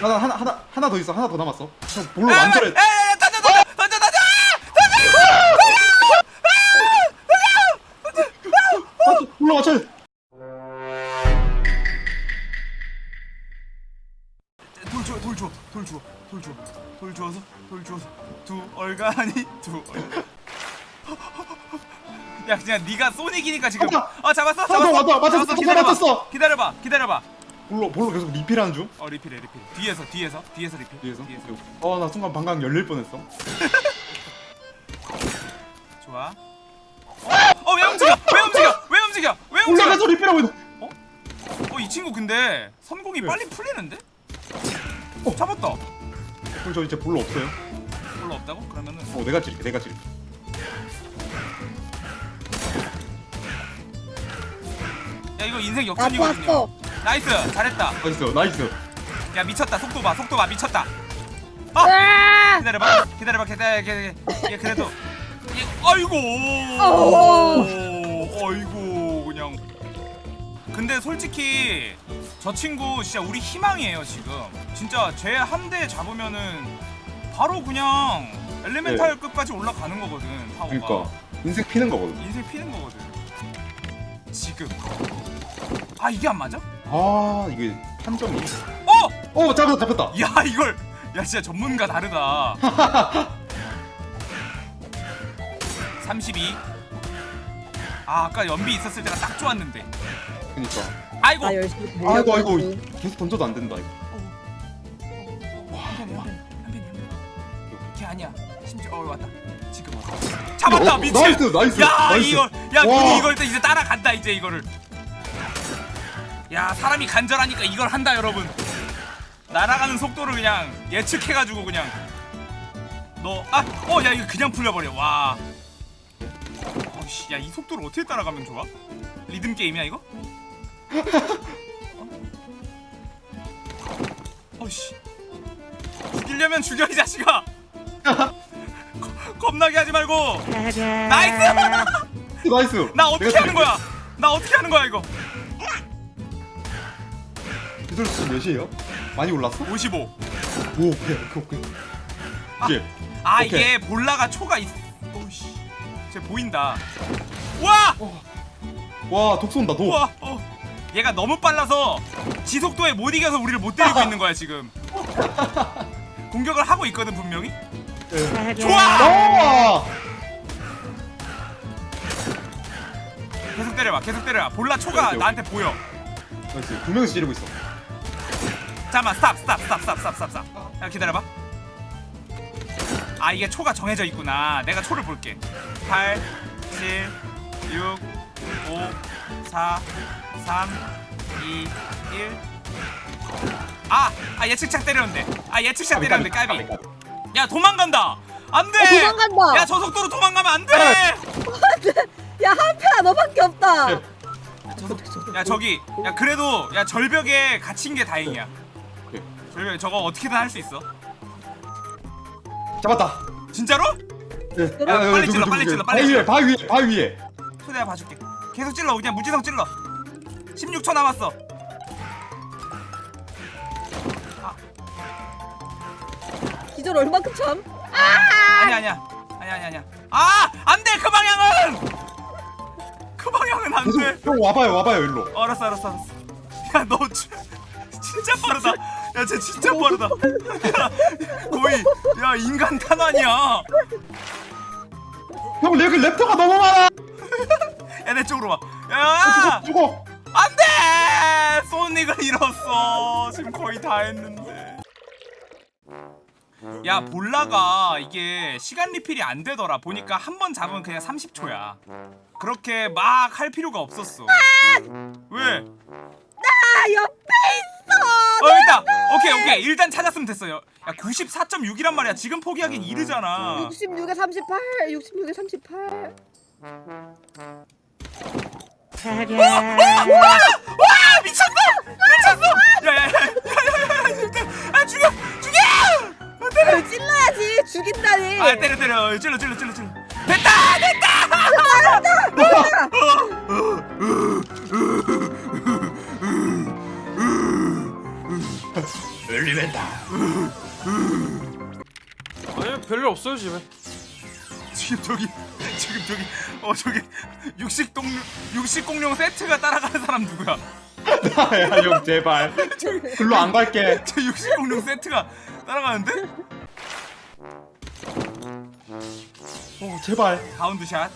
나, 나 하나 하나 하나 더 있어. 하나 더 남았어. 형 볼로 야, 완전해 던져 던져 던져 던져! 맞춰 볼로 맞춰. 돌 줘, 돌 줘, 돌 줘, 돌 줘, 돌 줘서, 돌 줘서. 두 얼간이 두 얼간. 야 그냥 네가 소닉이니까 지금. 어 잡았어 잡았어. 맞았어, 맞았어. 기다려봐 기다려봐 볼로 볼로 계속 리필하는 중? 어 리필해 리필 뒤에서 뒤에서 뒤에서 리필. 뒤에서? 어나 순간 방광 열릴 뻔했어. 좋아. 어왜 움직여? 왜 움직여? 왜 움직여? 왜 움직여? 올라가서 리필하고 있는 어? 이 친구 근데 선공이 네. 빨리 풀리는데? 어. 잡았다. 그럼 저 이제 볼로 없어요? 별로 없다고? 그러면은 어 내가 찌를게 내가 찌를게. 야 이거 인생 나도 역전이거든요. 왔어. nice 잘했다. nice nice. 야 미쳤다. 속도 봐 속도 봐. 미쳤다. 아! 아! 기다려봐 기다려봐. 기다려 기다려 얘 그래도. 얘 아이고! 어. 아이고 그냥. 근데 솔직히 저 친구 진짜 우리 희망이에요 지금. 진짜 쟤 한 대 잡으면은 바로 그냥 elemental급까지 올라가는 거거든 파워가. 그러니까. 인생 피는 거거든. 인생 피는 거거든. 지금. 아 이게 안 맞아? 아 이게 판정이 어! 어 잡았다 잡혔다. 야 이걸. 야 진짜 전문가 다르다. 32 아, 아까 연비 있었을 때가 딱 좋았는데. 그니까. 아이고. 나 열심히 아이고 아이고. 계속 던져도 안 된다 이거. 한편이 한편이 한편이 걔 아니야. 심지어 어 왔다. 지금 왔다. 잡았다 어, 미친. nice, nice, 야 nice. 이거 야 와. 눈이 이걸 또 이제 따라간다 이제 이거를 야 사람이 간절하니까 이걸 한다 여러분. 날아가는 속도를 그냥 예측해가지고 그냥. 너 아 어 야 이거 그냥 풀려버려. 와. 어씨 야이 속도를 어떻게 따라가면 좋아? 리듬 게임이야 이거? 어? 어씨. 죽이려면 죽여 이 자식아. 거- 겁나게 하지 말고. nice! nice! 나 어떻게 하는 거야? 나 어떻게 하는 거야 이거 기술 수 몇이에요? 많이 올랐어? 55 오 오케이 오케이 오케이 아 오케이. 이게 bola가 초가 있 오씨 쟤 보인다 와! 와 독 쏜다 독 와! 어. 얘가 너무 빨라서 지 속도에 못 이겨서 우리를 못 때리고 있는 거야 지금 공격을 하고 있거든 분명히 네. 좋아! 아 계속 때려봐 계속 때려봐 bola 초가 오케이, 나한테 보여 nice 두 명이서 찌르고 있어 잠깐만 stop stop stop stop stop stop stop. 야 기다려봐. 아 이게 초가 정해져 있구나. 내가 초를 볼게. 8 7 6 5 4 3 2 1 아! 아 예측착 때렸는데. 아 예측착 때렸는데 까비 야 도망간다. 안돼! 어, 도망간다. 야 저 속도로 도망가면 안돼! 야 한패야 너밖에 없다. 네. 야 저기. 야 그래도 야 절벽에 갇힌 게 다행이야 오케이. 절벽에 저거 어떻게든 할 수 있어. 잡았다. 진짜로? 네. 야, 빨리 찔러, 빨리. 찔러, 빨리 찔러. 바위 위에 바위 위에. 초대야 봐줄게. 계속 찔러 그냥 무지성 찔러. 16초 남았어. 기절 얼마큼 참? 아니야 아니야. 아니야 아니야 아니야. 아! 안돼 그 방향은! 그 방향은 안돼. 형 와봐요 와봐요 일로. 어, 알았어 알았어 알았어. 야너 진짜 빠르다 야쟤 진짜 빠르다. 야, 거의 야 인간 탄환이야. 형 여기 랩터가 너무 많아. 야내 쪽으로 와야! 죽어 안돼! 소닉을 잃었어. 지금 거의 다 했는데. 야 볼라가 이게 시간 리필이 안 되더라. 보니까 한 번 잡으면 그냥 30초야. 그렇게 막 할 필요가 없었어. 왜? 아 옆에 있어. 어 있다 오케이 오케이. 일단 찾았으면 됐어요. 야 94.6이란 말이야. 지금 포기하기엔 이르잖아. 66에 38, 66에 38. 와 미쳤어 미쳤어. 야야야야야야 아 죽여 죽여. 아, 때려. 아, 찔러야지. 죽인다니. 아 때려 때려. 찔러 찔러 찔러 찔러. 됐다 됐다. elemental 아니 별일 없어요 집에 지금 저기 지금 저기 어 저기 육식 동 육식 공룡 세트가 따라가는 사람 누구야? 나야 형 제발 글로 안 갈게 저 육식 공룡 세트가 따라가는데? 어 제발 bound shot.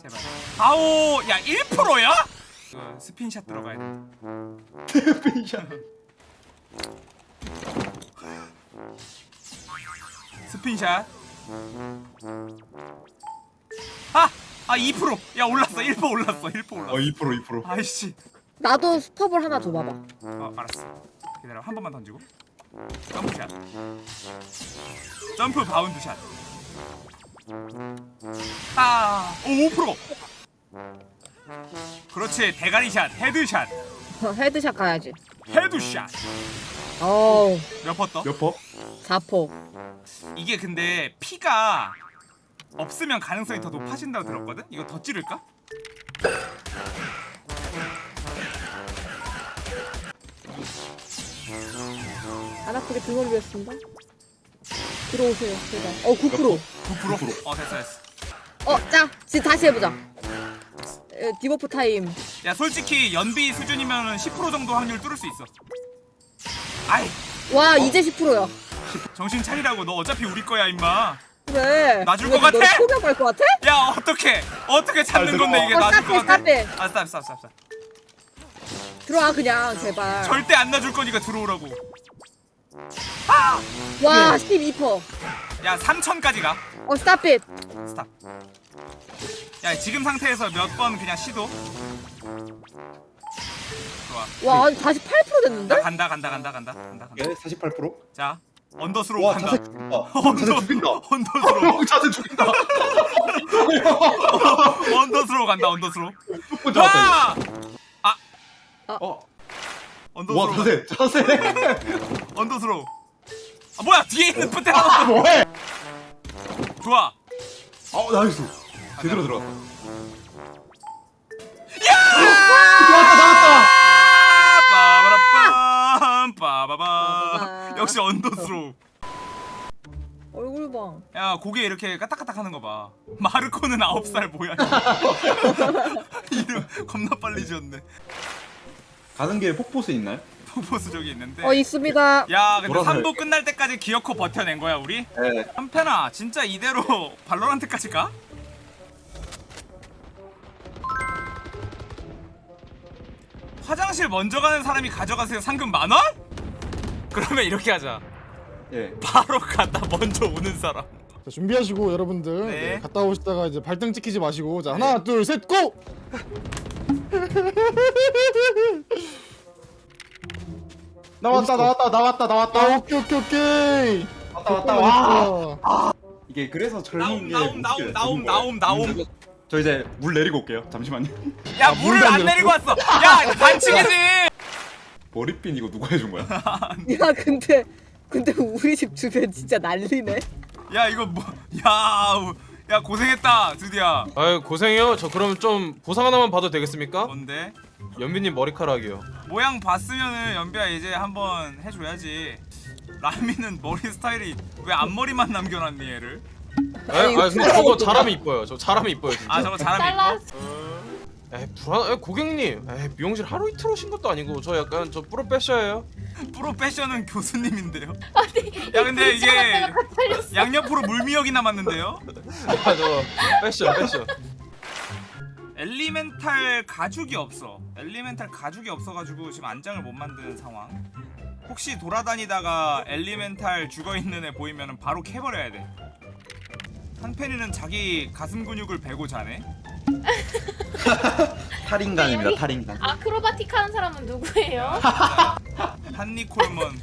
제발. 아오, 야 1%야? 그 spin shot 들어가야 돼. spin shot spin shot. 아, 아 2%. 야 올랐어. 1% 올랐어. 1% 올랐어. 어 2% 2% 아이씨. 나도 스톱을 하나 줘봐봐 어 알았어. 기다려 한 번만 던지고. jump shot. jump bound shot. 아, 오 5%. 그렇지 대가리shot headshot 어, headshot 가야지 headshot 어우 몇퍼 떠? 몇 퍼? 4포 이게 근데 피가 없으면 가능성이 더 높아진다고 들었거든? 이거 더 찌를까? 안 아프게 등 올리겠습니다 들어오세요 제발 어9% 9%? 어 됐어 됐어 어, 자, 지금 다시 해보자. 에, debuff time. 야 솔직히 연비 수준이면 10% 정도 확률 뚫을 수 있어 아이 와, 이제 10%야. 정신 차리라고 너 어차피 우리 거야 임마 그래. 놔줄 것 같아? 너 포기할 것 같아? 야 어떻게 어떻게 찾는 잘 건데 이게 어, 놔줄 것 stop해, 같아? 아 stop stop stop stop 들어와 그냥 제발. 절대 안 놔줄 거니까 들어오라고 와, 12%. 야 3천까지 가. 어, stop it. stop. 야 지금 상태에서 몇 번 그냥 시도? 좋아. 와, 아니, 다시 8%나 됐는데? 간다 간다 간다 간다 간다 간다. 예 48%? 자 언더스로 와 간다. 자세 죽인다. 언더스로 어, 자세 죽인다. 언더스로 간다 언더스로 첫 잡았다 와! 어. 와 언더스로 자세 자세. 언더스로 아 뭐야 뒤에 있는 푸테 아 하나 뭐해 좋아. 어 nice 제대로 들어갔다. 야! 잡았다 잡았다. 빠바라빰 빠바바 빠바바. 역시 언더스로 얼굴 봐. 야 고개 이렇게 까딱까딱 하는 거 봐. 마르코는 9살 뭐야. 이름 겁나 빨리 지었네 가는 길에 폭포수 있나요? 포포스 저기 있는데 어, 있습니다. 야 근데 돌아서 3부 끝날 때까지 기어코 버텨낸 거야 우리? 네 한편아 진짜 이대로 발로란트까지 가? 화장실 먼저 가는 사람이 가져가세요 상금 만원? 그러면 이렇게 하자 예. 바로 갔다 먼저 오는 사람 자, 준비하시고 여러분들 네. 네, 갔다 오시다가 이제 발등 찍히지 마시고 자 하나 둘 셋 고! 나왔다 나왔다 나왔다 아 나왔다. 오케이 오케이 오케이. 왔다 왔다 와. 와 이게 그래서 젊은 나옴 게 나옴 웃겨요, 나옴 나옴. 나옴 나옴. 저 이제 물 내리고 올게요. 잠시만요. 야 물을 안 내리고? 왔어. 야 반칙이지. 머리핀 이거 누가 해준 거야? 야, 근데, 근데 우리 집 주변 진짜 난리네. 야 이거 뭐야 야 고생했다 드디어 아유 고생해요 저 그럼 좀 보상 하나만 봐도 되겠습니까? 뭔데? 연비님 머리카락이요 모양 봤으면은 연비야 이제 한번 해줘야지 라미는 머리 스타일이 왜 앞머리만 남겨놨니 얘를? 아, 아 근데 저거 잘하면 이뻐요 저 잘하면 이뻐요 진짜 아 저거 잘하면. 이뻐? 에이 불안 에 고객님 에이 미용실 하루 이틀 오신 것도 아니고 저 약간 저 프로페셔예요 프로페셔는 교수님인데요? 야 근데 이게 양옆으로 물미역이 남았는데요? 아저 패션 패션. 엘리멘탈 가죽이 없어. 엘리멘탈 가죽이 없어가지고 지금 안장을 못 만드는 상황. 혹시 돌아다니다가 엘리멘탈 죽어있는 애 보이면 바로 캐버려야 돼. 한펜이는 자기 가슴 근육을 베고 자네. 탈인간입니다 탈인간 아크로바틱 하는 사람은 누구예요? 한니 콜먼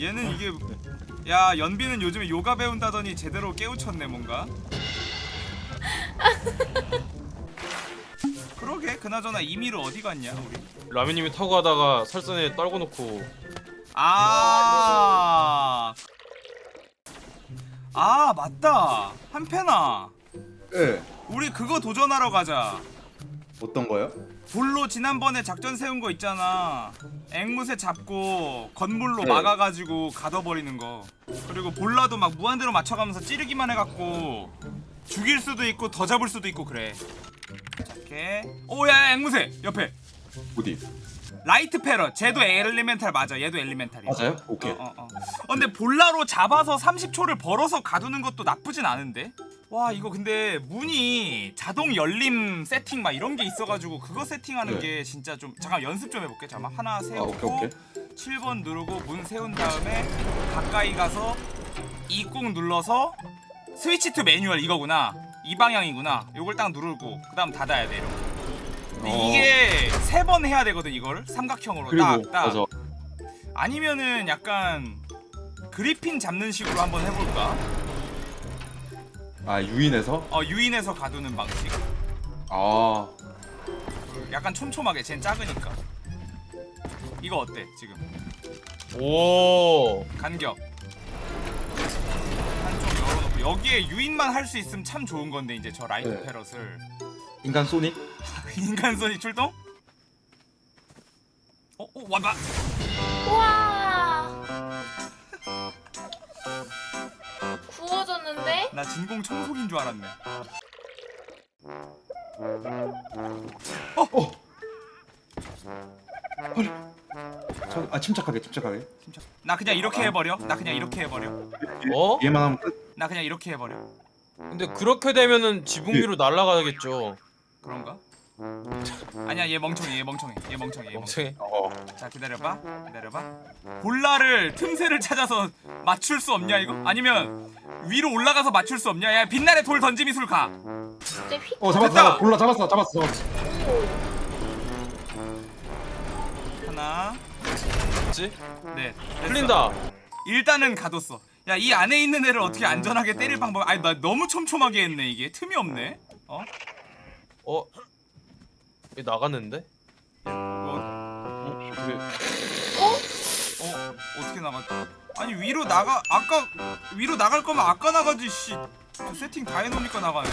얘는 이게 야 연비는 요즘에 요가 배운다더니 제대로 깨우쳤네 뭔가 그러게 그나저나 이미를 어디 갔냐 우리 라미님이 타고 가다가 설산에 떨궈 놓고 아. 아, 맞다. 한편아. 예 우리 그거 도전하러 가자. 어떤 거요? 볼로 지난번에 작전 세운 거 있잖아. 앵무새 잡고 건물로 네. 막아가지고 가둬버리는 거. 그리고 bola도 막 무한대로 맞춰가면서 찌르기만 해갖고 죽일 수도 있고 더 잡을 수도 있고 그래. 이렇게. 오야 앵무새 옆에. 어디? light parrot 쟤도 elemental 맞아 얘도 elemental이야 맞아요? 오케이. 어, 어, 어. 어, 근데 bola로 잡아서 30초를 벌어서 가두는 것도 나쁘진 않은데? 와 이거 근데 문이 자동 열림 세팅 막 이런 게 있어가지고 그거 세팅하는 네. 게 진짜 좀 잠깐 연습 좀 해볼게 잠깐 하나 아, 오케이, 세우고 오케이. 7번 누르고 문 세운 다음에 가까이 가서 E 꾹 눌러서 switch to manual 이거구나 이 방향이구나 요걸 딱 누르고 그 다음 닫아야 돼 이렇게 근데 어. 이게 세 번 해야 되거든 이거를 삼각형으로 그리고 딱 딱 맞아. 아니면은 약간 그리핀 잡는 식으로 한번 해볼까? 아 유인해서? 어 유인해서 가두는 방식 아 약간 촘촘하게 쟨 작으니까 이거 어때 지금 오. 간격 한쪽 열어놓고 여기에 유인만 할 수 있으면 참 좋은 건데 이제 저 라이트 네. 패럿을 인간 소닉? 인간선이 출동? 어? 어? 와봐 우와. 구워졌는데? 나 진공 청소기인 줄 알았네 저, 아 침착하게 침착하게. 침착. 나 그냥 이렇게 해버려 나 그냥 이렇게 해버려 어? 얘만 하면 끝. 나 그냥 이렇게 해버려 근데 그렇게 되면은 지붕 위로 날아가겠죠. 그런가? 아니야 얘 멍청해 얘 멍청해 얘 멍청해 얘 멍청해 멍청해. 어. 자 기다려봐 기다려봐 볼라를 틈새를 찾아서 맞출 수 없냐 이거? 아니면 위로 올라가서 맞출 수 없냐 야 빛날의 돌 던지 미술 가. 어 잡았어 됐다! 골라 잡았어 잡았어 잡았어 하나 그렇지? 네 됐어. 풀린다. 일단은 가뒀어 야 이 안에 있는 애를 어떻게 안전하게 때릴 방법 아니 나 너무 촘촘하게 했네 이게 틈이 없네 어? 어? 얘 나갔는데? 어, 어떻게? 어? 어떻게 나갔 아니 위로 나가 아까 위로 나갈 거면 아까 나가지 씨 저 세팅 다 해놓으니까 나가네